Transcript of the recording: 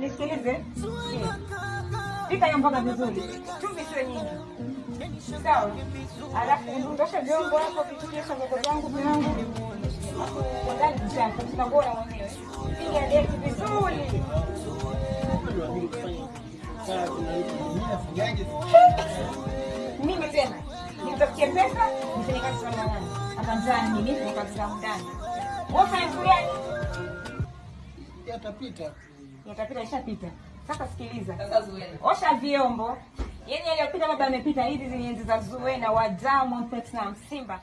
Nisikilize. Pika hiyo mboga vizuri. Chumvi siwe nyingi. Sawa. Alafu ndosha vyombo hapo vizuri, osha zangu vyangu. Ndani mchanga, tunagora mwenyewe. Piga deki vizuri. Mimi tena nitafutie pesa nifanye kazi za ndani. Hapa ndani mimi niko kazi za ndani. Wewe fanya kitu? Yatapita. Yatapita ishapita. Sasa sikiliza. Sasa. Osha vyombo. Yaani yaliyopita baba amepita hizi zenye enzi za Zuena wa Diamond Platinum Simba.